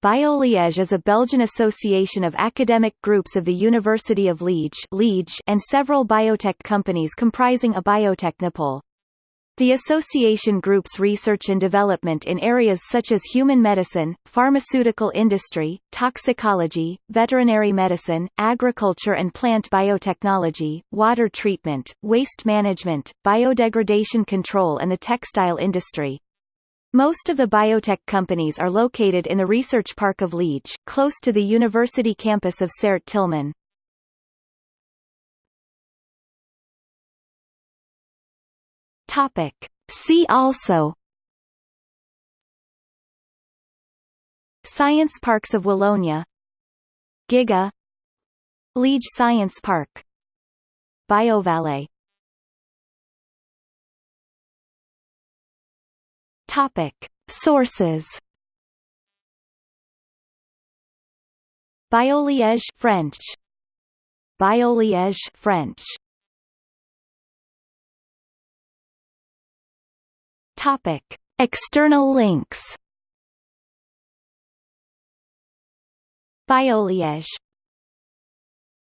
BioLiège is a Belgian association of academic groups of the University of Liège, and several biotech companies comprising a biotechnopole. The association groups research and development in areas such as human medicine, pharmaceutical industry, toxicology, veterinary medicine, agriculture and plant biotechnology, water treatment, waste management, biodegradation control and the textile industry. Most of the biotech companies are located in the Research Park of Liège, close to the university campus of Sart-Tilman. Topic. See also Science Parks of Wallonia Giga Liège Science Park BioVallée Topic. Sources. BioLiège French. BioLiège French. Topic. External links. BioLiège